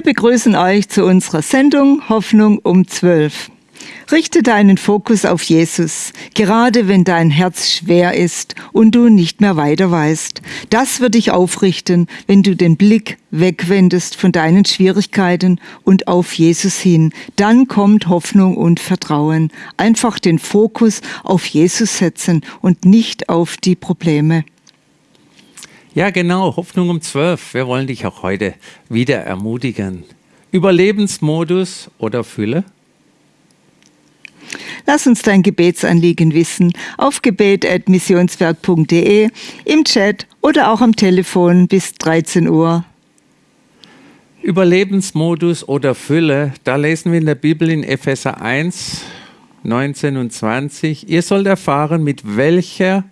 Wir begrüßen euch zu unserer Sendung Hoffnung um 12. Richte deinen Fokus auf Jesus, gerade wenn dein Herz schwer ist und du nicht mehr weiter weißt. Das wird dich aufrichten, wenn du den Blick wegwendest von deinen Schwierigkeiten und auf Jesus hin. Dann kommt Hoffnung und Vertrauen. Einfach den Fokus auf Jesus setzen und nicht auf die Probleme. Ja, genau, Hoffnung um 12. Wir wollen dich auch heute wieder ermutigen. Überlebensmodus oder Fülle? Lass uns dein Gebetsanliegen wissen auf gebet.missionswerk.de, im Chat oder auch am Telefon bis 13 Uhr. Überlebensmodus oder Fülle, da lesen wir in der Bibel in Epheser 1, 19 und 20. Ihr sollt erfahren, mit welcher,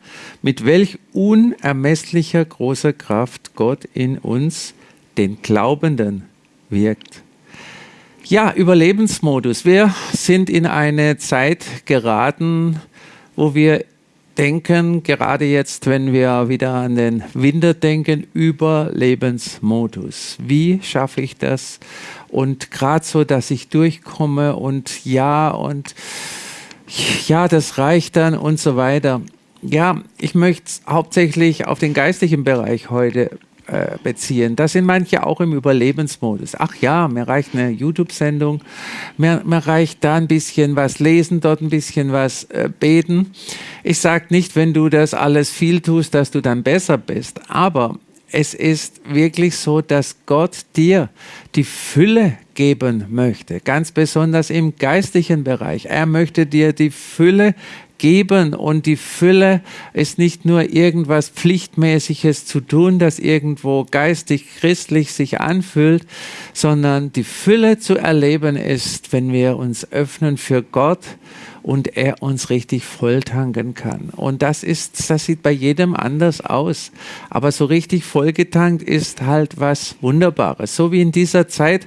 mit welch unermesslicher großer Kraft Gott in uns, den Glaubenden, wirkt. Ja, Überlebensmodus. Wir sind in eine Zeit geraten, wo wir denken, gerade jetzt, wenn wir wieder an den Winter denken, Überlebensmodus. Wie schaffe ich das? Und gerade so, dass ich durchkomme und ja und ja, das reicht dann und so weiter. Ja, ich möchte hauptsächlich auf den geistlichen Bereich heute äh, beziehen. Da sind manche auch im Überlebensmodus. Ach ja, mir reicht eine YouTube-Sendung, mir, mir, reicht da ein bisschen was lesen, dort ein bisschen was äh, beten. Ich sage nicht, wenn du das alles viel tust, dass du dann besser bist, aber es ist wirklich so, dass Gott dir die Fülle geben möchte, ganz besonders im geistlichen Bereich. Er möchte dir die Fülle geben und die Fülle ist nicht nur irgendwas Pflichtmäßiges zu tun, das irgendwo geistig christlich sich anfühlt, sondern die Fülle zu erleben ist, wenn wir uns öffnen für Gott und er uns richtig volltanken kann. Und das ist, das sieht bei jedem anders aus. Aber so richtig vollgetankt ist halt was Wunderbares. So wie in dieser Zeit,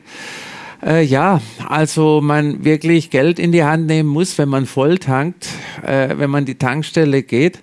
äh, ja, also man wirklich Geld in die Hand nehmen muss, wenn man voll tankt, äh, wenn man die Tankstelle geht.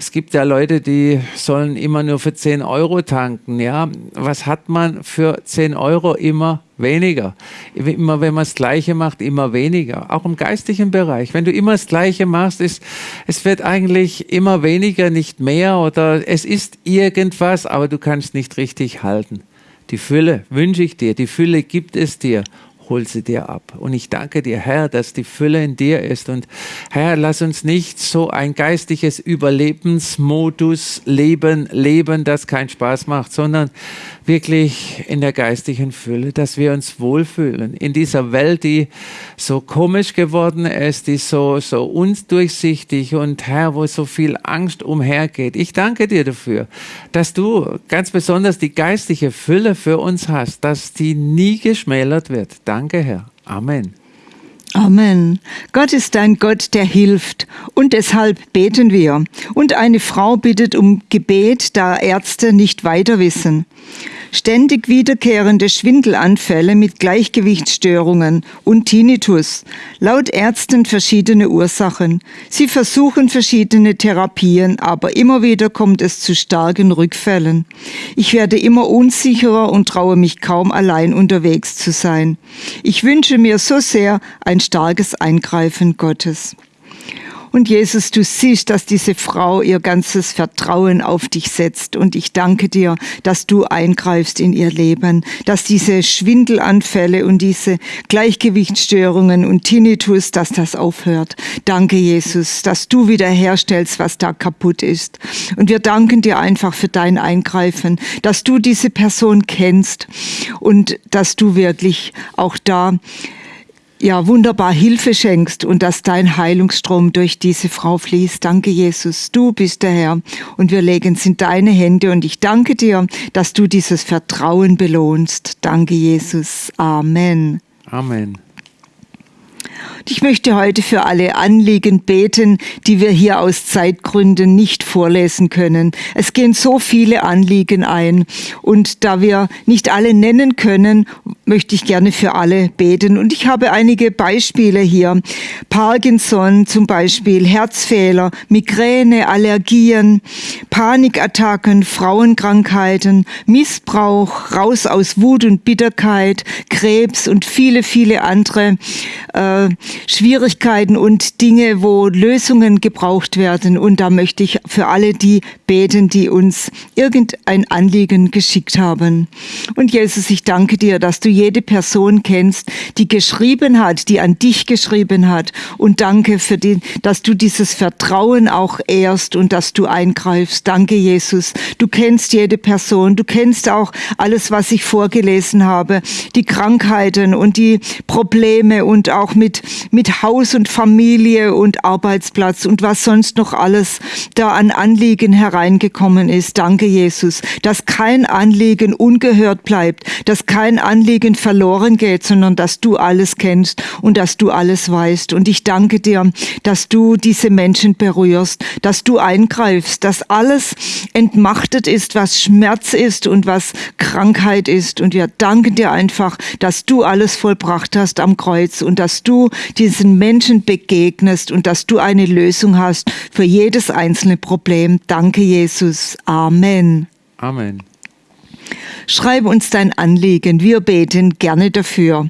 Es gibt ja Leute, die sollen immer nur für 10 Euro tanken. Ja, was hat man für 10 Euro immer weniger? Immer wenn man das Gleiche macht, immer weniger. Auch im geistigen Bereich. Wenn du immer das Gleiche machst, ist, es wird eigentlich immer weniger, nicht mehr oder es ist irgendwas, aber du kannst nicht richtig halten. Die Fülle wünsche ich dir, die Fülle gibt es dir hol sie dir ab. Und ich danke dir, Herr, dass die Fülle in dir ist. Und Herr, lass uns nicht so ein geistliches Überlebensmodus leben, leben, das keinen Spaß macht, sondern wirklich in der geistlichen Fülle, dass wir uns wohlfühlen in dieser Welt, die so komisch geworden ist, die so, so undurchsichtig und Herr, wo so viel Angst umhergeht. Ich danke dir dafür, dass du ganz besonders die geistliche Fülle für uns hast, dass die nie geschmälert wird. Danke, Herr. Amen. Amen. Gott ist ein Gott, der hilft. Und deshalb beten wir. Und eine Frau bittet um Gebet, da Ärzte nicht weiter wissen. Ständig wiederkehrende Schwindelanfälle mit Gleichgewichtsstörungen und Tinnitus. Laut Ärzten verschiedene Ursachen. Sie versuchen verschiedene Therapien, aber immer wieder kommt es zu starken Rückfällen. Ich werde immer unsicherer und traue mich kaum allein unterwegs zu sein. Ich wünsche mir so sehr ein starkes Eingreifen Gottes. Und Jesus, du siehst, dass diese Frau ihr ganzes Vertrauen auf dich setzt. Und ich danke dir, dass du eingreifst in ihr Leben, dass diese Schwindelanfälle und diese Gleichgewichtsstörungen und Tinnitus, dass das aufhört. Danke, Jesus, dass du wiederherstellst, was da kaputt ist. Und wir danken dir einfach für dein Eingreifen, dass du diese Person kennst und dass du wirklich auch da ja wunderbar Hilfe schenkst und dass dein Heilungsstrom durch diese Frau fließt. Danke, Jesus. Du bist der Herr und wir legen es in deine Hände und ich danke dir, dass du dieses Vertrauen belohnst. Danke, Jesus. Amen. Amen. Ich möchte heute für alle Anliegen beten, die wir hier aus Zeitgründen nicht vorlesen können. Es gehen so viele Anliegen ein und da wir nicht alle nennen können, möchte ich gerne für alle beten. Und ich habe einige Beispiele hier. Parkinson zum Beispiel, Herzfehler, Migräne, Allergien, Panikattacken, Frauenkrankheiten, Missbrauch, raus aus Wut und Bitterkeit, Krebs und viele, viele andere äh, Schwierigkeiten und Dinge, wo Lösungen gebraucht werden. Und da möchte ich für alle die beten, die uns irgendein Anliegen geschickt haben. Und Jesus, ich danke dir, dass du jede Person kennst, die geschrieben hat, die an dich geschrieben hat. Und danke für den, dass du dieses Vertrauen auch ehrst und dass du eingreifst. Danke, Jesus. Du kennst jede Person. Du kennst auch alles, was ich vorgelesen habe. Die Krankheiten und die Probleme und auch mit, mit Haus und Familie und Arbeitsplatz und was sonst noch alles da an Anliegen hereingekommen ist. Danke, Jesus, dass kein Anliegen ungehört bleibt, dass kein Anliegen verloren geht, sondern dass du alles kennst und dass du alles weißt. Und ich danke dir, dass du diese Menschen berührst, dass du eingreifst, dass alles entmachtet ist, was Schmerz ist und was Krankheit ist. Und wir danken dir einfach, dass du alles vollbracht hast am Kreuz und dass du diesen Menschen begegnest und dass du eine Lösung hast für jedes einzelne Problem. Danke, Jesus. Amen. Amen. Schreib uns dein Anliegen. Wir beten gerne dafür.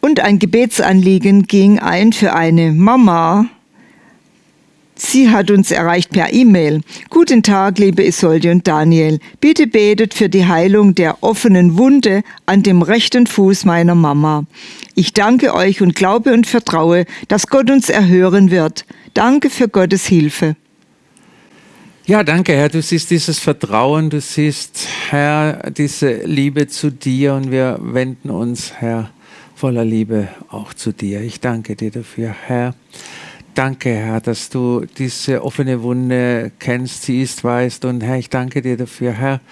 Und ein Gebetsanliegen ging ein für eine Mama, Sie hat uns erreicht per E-Mail. Guten Tag, liebe Isolde und Daniel. Bitte betet für die Heilung der offenen Wunde an dem rechten Fuß meiner Mama. Ich danke euch und glaube und vertraue, dass Gott uns erhören wird. Danke für Gottes Hilfe. Ja, danke, Herr. Du siehst dieses Vertrauen, du siehst, Herr, diese Liebe zu dir und wir wenden uns, Herr, voller Liebe auch zu dir. Ich danke dir dafür, Herr. Danke, Herr, dass du diese offene Wunde kennst, siehst, weißt. Und Herr, ich danke dir dafür, Herr.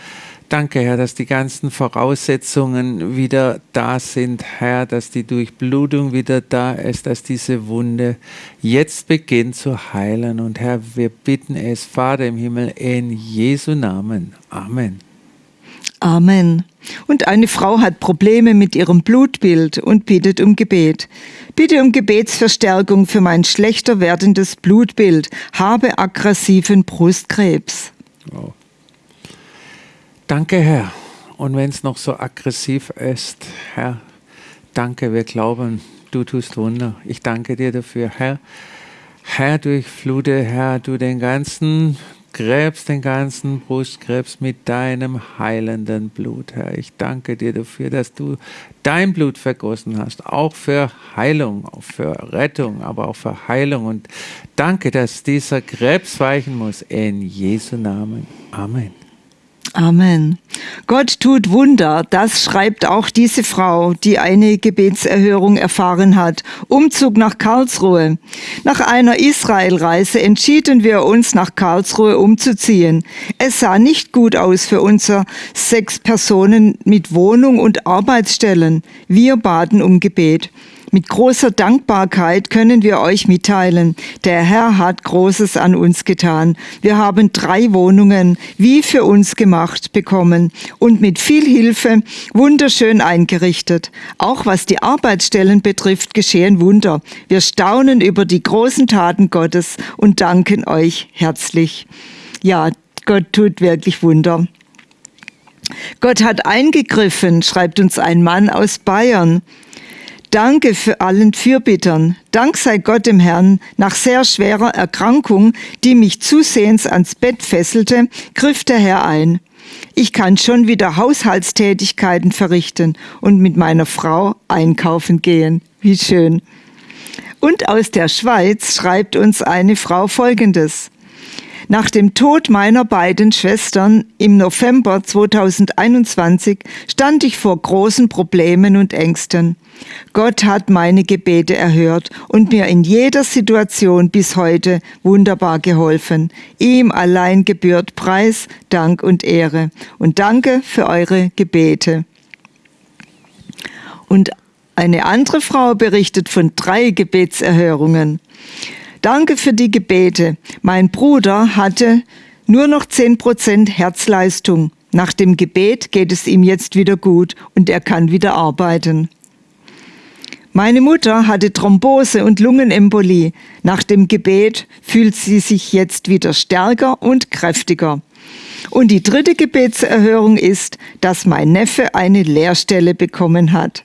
Danke, Herr, dass die ganzen Voraussetzungen wieder da sind, Herr, dass die Durchblutung wieder da ist, dass diese Wunde jetzt beginnt zu heilen. Und Herr, wir bitten es, Vater im Himmel, in Jesu Namen. Amen. Amen. Und eine Frau hat Probleme mit ihrem Blutbild und bittet um Gebet. Bitte um Gebetsverstärkung für mein schlechter werdendes Blutbild, habe aggressiven Brustkrebs. Wow. Danke, Herr. Und wenn es noch so aggressiv ist, Herr, danke, wir glauben, du tust Wunder. Ich danke dir dafür, Herr. Herr, durchflute, Herr, du den ganzen Krebs, den ganzen Brustkrebs mit deinem heilenden Blut, Herr. Ich danke dir dafür, dass du dein Blut vergossen hast, auch für Heilung, auch für Rettung, aber auch für Heilung. Und danke, dass dieser Krebs weichen muss. In Jesu Namen. Amen. Amen. Gott tut Wunder, das schreibt auch diese Frau, die eine Gebetserhörung erfahren hat. Umzug nach Karlsruhe. Nach einer Israelreise entschieden wir uns nach Karlsruhe umzuziehen. Es sah nicht gut aus für unser sechs Personen mit Wohnung und Arbeitsstellen. Wir baten um Gebet. Mit großer Dankbarkeit können wir euch mitteilen, der Herr hat Großes an uns getan. Wir haben drei Wohnungen wie für uns gemacht bekommen und mit viel Hilfe wunderschön eingerichtet. Auch was die Arbeitsstellen betrifft, geschehen Wunder. Wir staunen über die großen Taten Gottes und danken euch herzlich. Ja, Gott tut wirklich Wunder. Gott hat eingegriffen, schreibt uns ein Mann aus Bayern. Danke für allen Fürbittern. Dank sei Gott dem Herrn, nach sehr schwerer Erkrankung, die mich zusehends ans Bett fesselte, griff der Herr ein. Ich kann schon wieder Haushaltstätigkeiten verrichten und mit meiner Frau einkaufen gehen. Wie schön. Und aus der Schweiz schreibt uns eine Frau Folgendes. Nach dem Tod meiner beiden Schwestern im November 2021 stand ich vor großen Problemen und Ängsten. Gott hat meine Gebete erhört und mir in jeder Situation bis heute wunderbar geholfen. Ihm allein gebührt Preis, Dank und Ehre. Und danke für eure Gebete. Und Eine andere Frau berichtet von drei Gebetserhörungen. Danke für die Gebete. Mein Bruder hatte nur noch 10% Herzleistung. Nach dem Gebet geht es ihm jetzt wieder gut und er kann wieder arbeiten. Meine Mutter hatte Thrombose und Lungenembolie. Nach dem Gebet fühlt sie sich jetzt wieder stärker und kräftiger. Und die dritte Gebetserhörung ist, dass mein Neffe eine Lehrstelle bekommen hat.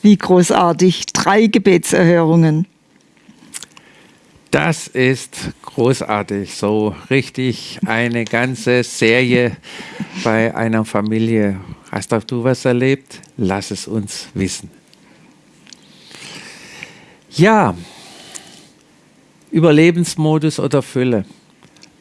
Wie großartig, drei Gebetserhörungen. Das ist großartig, so richtig eine ganze Serie bei einer Familie. Hast auch du was erlebt? Lass es uns wissen. Ja, Überlebensmodus oder Fülle.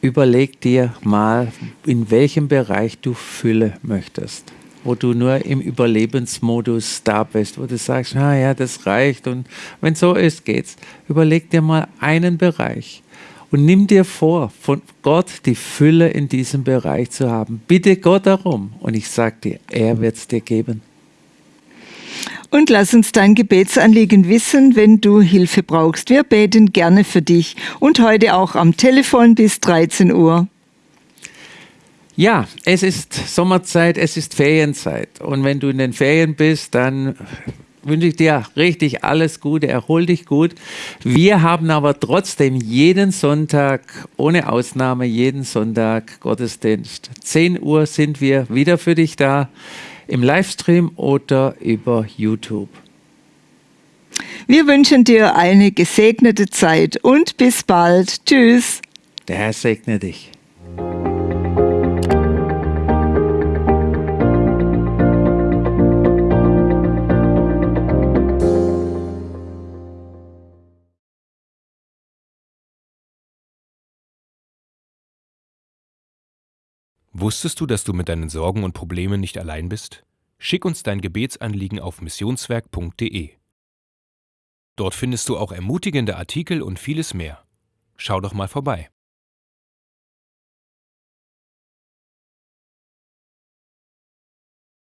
Überleg dir mal, in welchem Bereich du Fülle möchtest. Wo du nur im Überlebensmodus da bist, wo du sagst, na ja, das reicht und wenn so ist, geht's. Überleg dir mal einen Bereich und nimm dir vor, von Gott die Fülle in diesem Bereich zu haben. Bitte Gott darum und ich sag dir, er wird es dir geben. Und lass uns dein Gebetsanliegen wissen, wenn du Hilfe brauchst. Wir beten gerne für dich und heute auch am Telefon bis 13 Uhr. Ja, es ist Sommerzeit, es ist Ferienzeit. Und wenn du in den Ferien bist, dann wünsche ich dir richtig alles Gute, erhol dich gut. Wir haben aber trotzdem jeden Sonntag, ohne Ausnahme, jeden Sonntag Gottesdienst. 10 Uhr sind wir wieder für dich da im Livestream oder über YouTube. Wir wünschen dir eine gesegnete Zeit und bis bald. Tschüss. Der Herr segne dich. Wusstest du, dass du mit deinen Sorgen und Problemen nicht allein bist? Schick uns dein Gebetsanliegen auf missionswerk.de. Dort findest du auch ermutigende Artikel und vieles mehr. Schau doch mal vorbei.